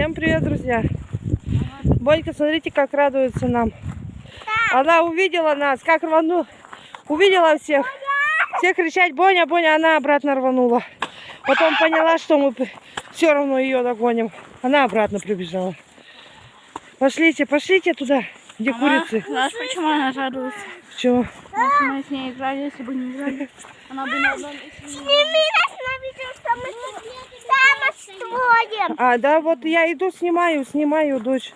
Всем привет, друзья! Бонька, смотрите, как радуется нам. Она увидела нас, как рванула. Увидела всех. Все кричать, Боня, Боня, она обратно рванула. Потом поняла, что мы все равно ее догоним. Она обратно прибежала. Пошлите, пошлите туда, где курицы. Знаешь, почему она радуется? Чего? Потому что мы с ней играли, если бы не играли. Она бы не Сними нас на видео, что мы там строим. А, да, вот я иду, снимаю, снимаю, дочь.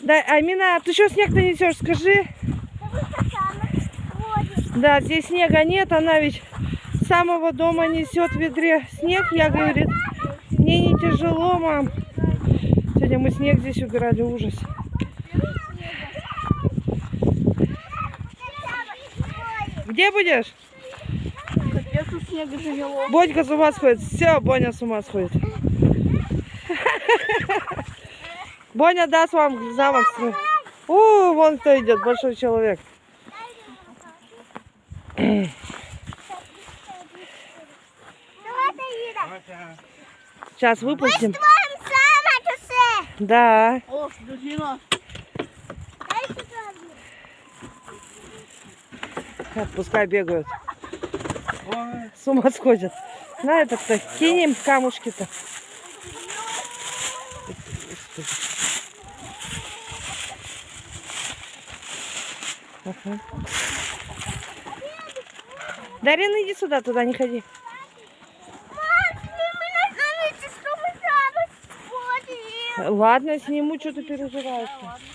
Да, Амина, ты что снег-то несешь, скажи? Да, здесь снега нет, она ведь с самого дома несет в ведре снег. Я, говорит, мне не тяжело, мам. Сегодня мы снег здесь убирали, ужас. Где будешь? Снега живело. Бодька с ума сходит. Все, Боня с ума сходит. Боня даст вам замок. У, вон кто идет, большой человек. Сейчас выпустим. Да. Пускай бегают. С ума сходят. На этот-то кинем камушки-то. Ага. Дарина, иди сюда, туда не ходи. Ладно, сниму, что ты переживаешь. -то?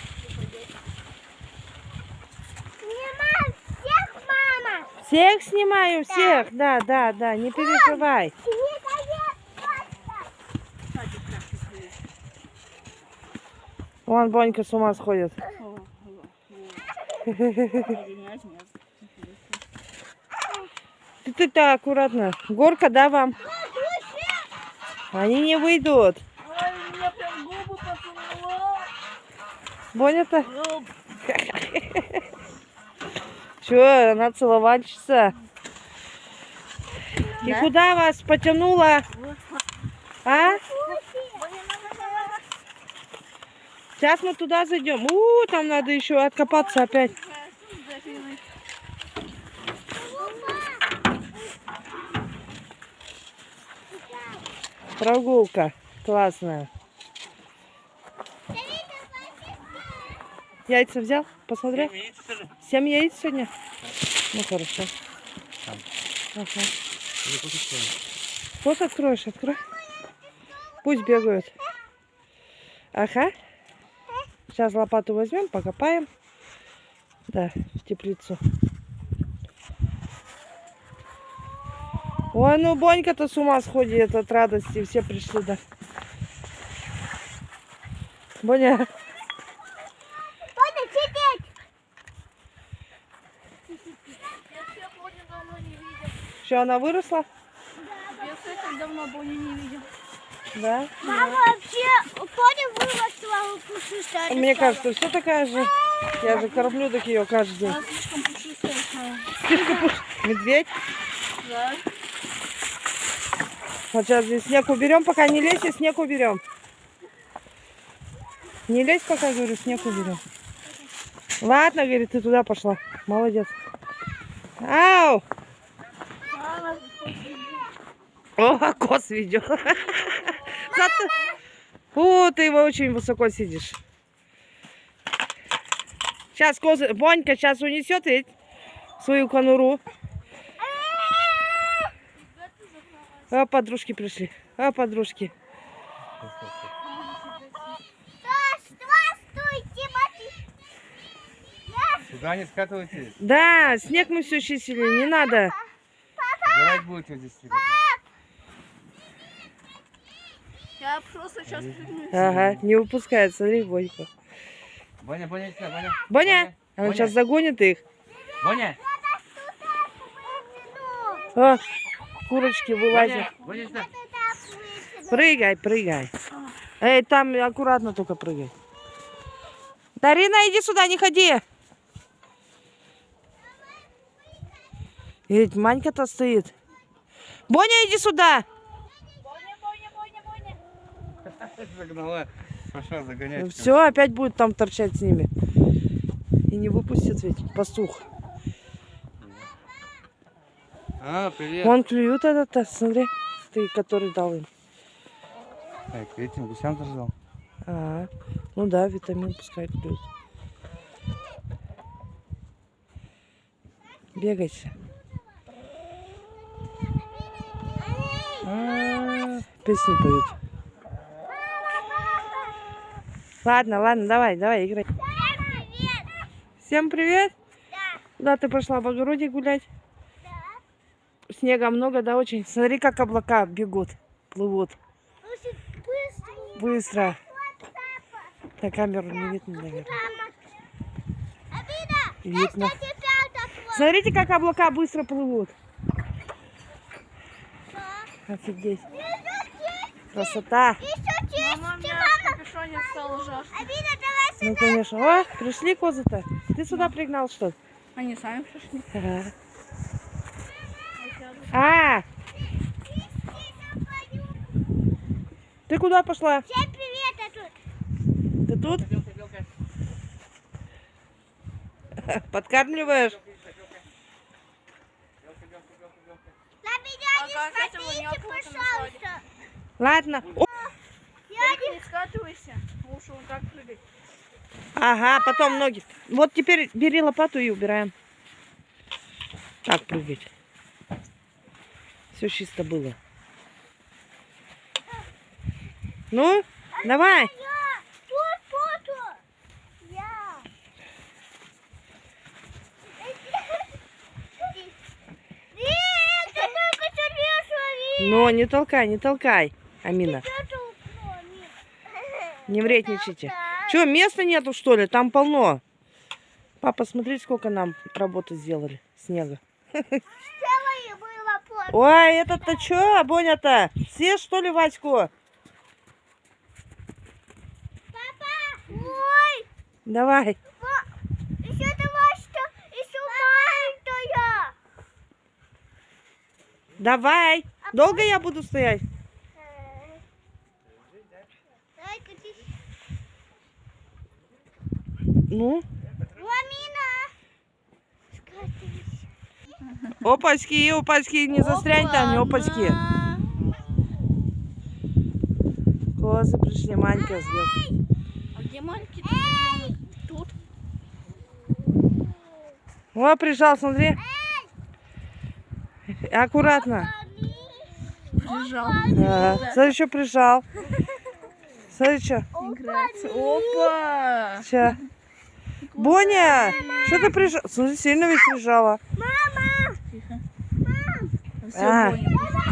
Всех снимаю, всех. Да, да, да, не переживай. Вон Бонька с ума сходит. Ты ты-то аккуратно. Горка, да, вам? Они не выйдут. Боня-то? Че, она целовальщица? И Да? куда вас потянула? А? Сейчас мы туда зайдем. У, там надо еще откопаться опять. Прогулка классная. Яйца взял? Посмотрел? Семь яиц сегодня? Ну хорошо. Ага. Вот откроешь, открой. Пусть бегают. Ага. Сейчас лопату возьмем, покопаем. Да, в теплицу. Ой, ну Бонька-то с ума сходит от радости. Все пришли, да. Боня, Я всех очень давно не она выросла? Я всех давно Боню не видел. Да. Мама вообще, понял, выросла пушистая. Мне кажется, все такая же. Я же кормлю так ее каждый день. Она слишком пушистая стала. Медведь. Да. Вот сейчас здесь снег уберем, пока не лезь, и снег уберем. Не лезь, пока, говорю, снег уберем. Ладно, говорит, ты туда пошла. Молодец. Ау! Она О, кос ведет. Зато- О, ты его очень высоко сидишь. Сейчас козы... Бонька сейчас унесет ведь свою конуру. А, подружки пришли. А, подружки. Сюда не скатывайтесь. Да, снег мы все чистили, не надо. Убирать будете вот здесь. Я просто сейчас прыгну. Ага, не выпускает, смотри, Боньку. Боня, Боня, сюда, Боня. Боня, она Боня. сейчас загонит их. Боня, О, курочки вылазят. Боня, Боня. Прыгай, прыгай. Эй, там аккуратно только прыгай. Дарина, иди сюда, не ходи. Ведь Манька-то стоит. Боня, иди сюда. Боня, Боня, Боня, Боня. Загнала. Пошла загонять. Все, опять будет там торчать с ними. И не выпустит ведь пастух. А, привет. Вон клюют этот, смотри, ты, который дал им. Так, к этим гусям держал. А, ну да, витамин пускай клюют. Бегайте. А, Песни поют. Ладно, ладно, давай, давай, играй. Всем привет. Куда ты пошла в огороде гулять? Снега много, да, очень? Смотри, как облака бегут, плывут. Очень быстро. Быстро. На камеру не видно, наверное. Видно. Смотрите, как облака быстро плывут. Офигеть. Красота. Еще честь. Мама, капюшоне стало жарко. Обида, давай Ну, конечно. О, пришли козы-то. Ты сюда пригнал, что ли? Они сами пришли. Ага. А, ты куда пошла? Всем привет, я тут. Ты тут? Подкармливаешь? А смотрите, не открыто пожалуйста. Ладно. Не скатывайся, лучше вот так прыгать. Ага, потом ноги. Вот теперь бери лопату и убираем. Так прыгать. Все чисто было. Ну, давай. Но не толкай, не толкай, Амина. Не вредничайте. Че, места нету, что ли? Там полно. Папа, смотри, сколько нам работы сделали. Снега. Ой, этот-то что, Боня-то? Все, что ли, Ваську? Папа, ой, Давай. еще давай, что еще маленькая. Давай. Долго я буду стоять? Давай, катись. Ну, Ламина. Опачки, опачки, не застрянь там, не опачки. Козы пришли, Манька сбил. А где маленький тут? О, прижал, смотри. Аккуратно. Лежал. Ага. Смотри, что прижал. Смотри, что. Опа! Ща. Боня, что ты прижал? Смотри, сильно ведь прижала. Тихо. Все, А. понял. Мама,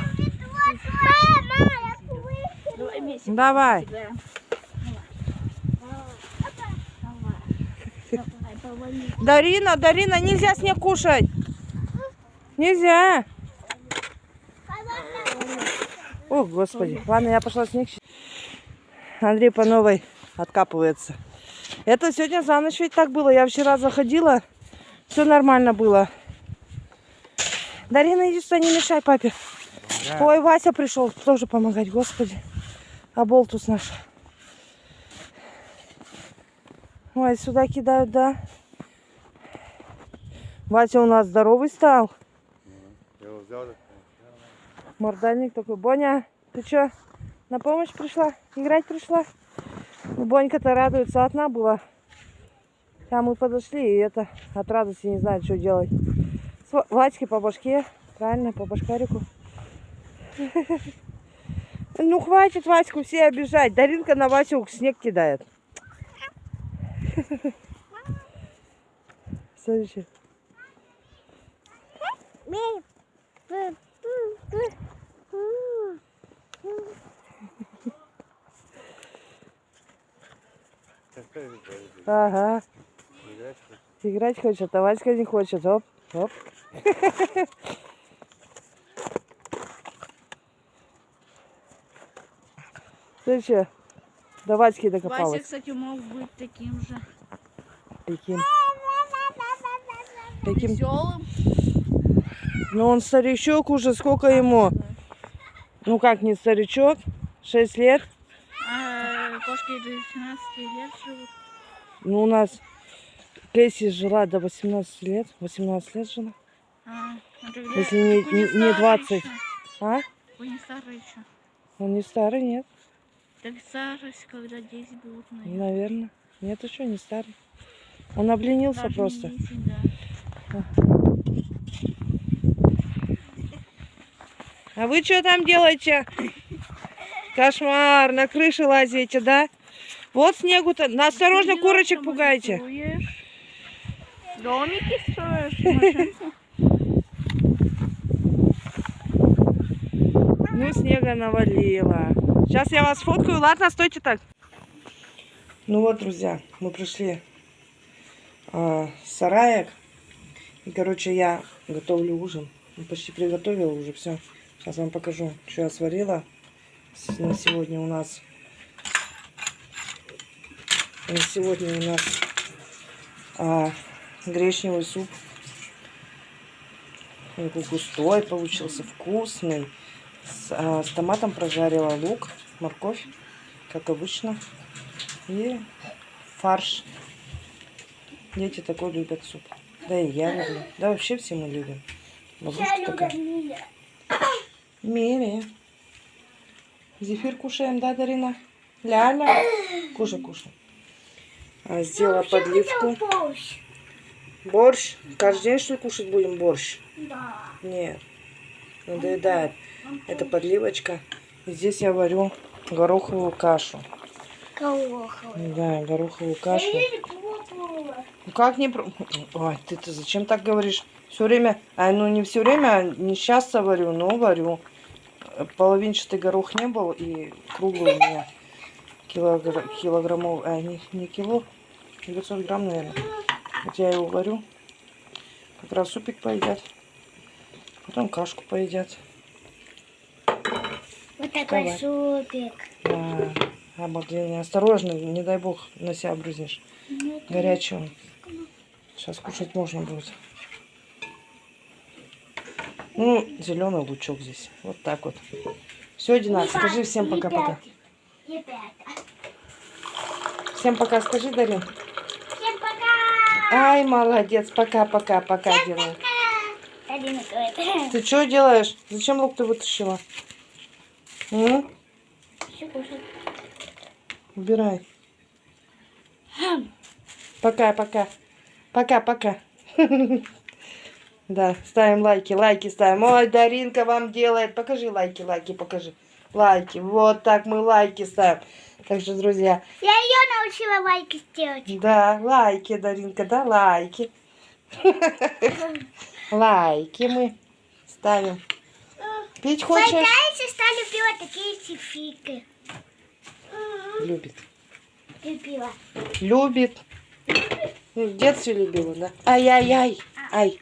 я слышу. Давай вместе Давай. Давай. Дарина, Дарина, нельзя снег кушать. Нельзя. О, господи. Ладно, я пошла снег. щи- Андрей по новой откапывается. Это сегодня за ночь ведь так было. Я вчера заходила. Все нормально было. Дарина, иди сюда, не мешай папе. Ой, Вася пришел тоже помогать, господи. А болтус наш. Ой, сюда кидают, да. Вася у нас здоровый стал. Мордальник такой. Боня, ты что, на помощь пришла? Играть пришла? Ну, Бонька-то радуется, одна была. Там мы подошли, и это от радости не знает, что делать. Вадьке по башке, правильно, по башкарику. Ну, хватит Ваську все обижать. Даринка на Васю снег кидает. Смотрите. Ага. Играть хочет, а Васька не хочет. Оп, оп. Ты что? До Васьки Вася, докопалась. кстати, мог быть таким же. Каким? Каким? Веселым. Ну он старичок уже, сколько ему? Ну как не старичок? Шесть лет? А, кошки до 18 лет живут. Ну, у нас Кэсси жила до 18 лет. 18 лет жила. А, тогда Если не- не- не старые 20. ещё. А? Вы не старые еще. Он не старый, нет? Так старость, когда дети будут, наверное. Наверное. Нет, еще не старый. Он обленился Даже просто. 10, да. А вы что там делаете? Кошмар, на крыше лазите, да? Вот снегу-то. На- Осторожно, курочек рисуешь, Домики строишь. Ну, снега навалило. Сейчас я вас фоткаю. Ладно, стойте так. Ну вот, друзья, мы пришли с сараек. И, короче, я готовлю ужин. Ну, Почти приготовила уже все. Сейчас вам покажу, что я сварила. На сегодня у нас... Сегодня у нас а, гречневый суп. Такой густой получился, вкусный. С, а, с томатом прожарила лук, морковь, как обычно. И фарш. Дети такой любят суп. Да и я люблю. Да вообще все мы любим. Бабушка такая. Мири. Зефир кушаем, да, Дарина? Ляля. Кушай, кушай. А, сделала подливку. Борщ. Борщ. Каждый день, что ли, кушать будем борщ? Да. Нет. Надоедает. Это подливочка. И здесь я варю гороховую кашу. Колоховый. Да, гороховую кашу. Я не пробовала. Ну как не... про- Ой, ты, ты зачем так говоришь? Все время... А, ну не все время, а не часто варю, но варю. Половинчатый горох не был, и круглый у меня килогр... килограммов... А, не, не кило, 900 грамм, наверное. Вот я его варю. Как раз супик поедят. Потом кашку поедят. Вот такой Давай. супик. Да, обалденно. Осторожно, не дай бог на себя брызнешь. Горячий он. Сейчас кушать можно будет. Ну, зеленый лучок здесь. Вот так вот. Все, Дина, скажи всем пока-пока. Всем пока скажи, Дарин. Пока. Ай, молодец. Пока, Дина. Один говорит. Ты что делаешь? Зачем лук ты вытащила? М? Всё кушать. Убирай. Пока-пока. Пока-пока. Да, ставим лайки, лайки ставим. Ой, Даринка вам делает. Покажи лайки, лайки, покажи. Лайки. Вот так мы лайки ставим. Так что, друзья, Я ее научила лайки сделать. да, лайки, Даринка, да, лайки. Лайки мы ставим. Пить хочешь? Моя сестра любила такие сифики. Любит. Любила. Любит. Ну, В детстве любила, да? Ай-яй-яй. Ай.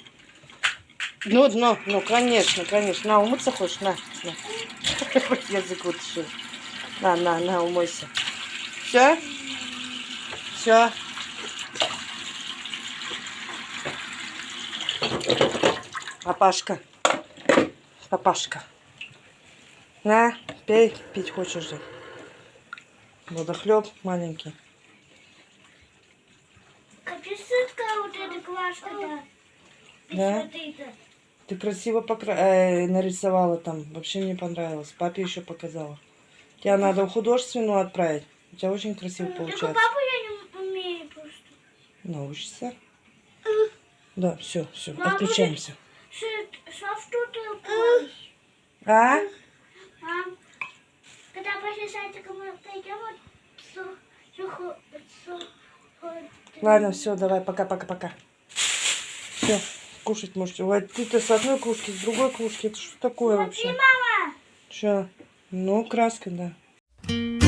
Ну, ну, ну, конечно, конечно. На, умыться хочешь? На, на. Язык вытащил. На, на, на, умойся. Все? Все. Папашка. Папашка. На, пей, пить хочешь же. Водохлеб маленький. Как сытка вот эта квашка, да. Ты красиво покра... э, нарисовала там. Вообще мне понравилось. Папе еще показала. Тебя надо в художественную отправить. У тебя очень красиво Только получается. папу я не умею просто. Научишься. Да, все, все, Мама, отключаемся. Упасть? А? Мам, когда после садика мы пойдем, вот, Ладно, все, давай, пока-пока-пока. Все, кушать можете. Ой, ты-то с одной кружки, с другой кружки. Это что такое Смотри, вообще? мама. Че? Ну, краска, да.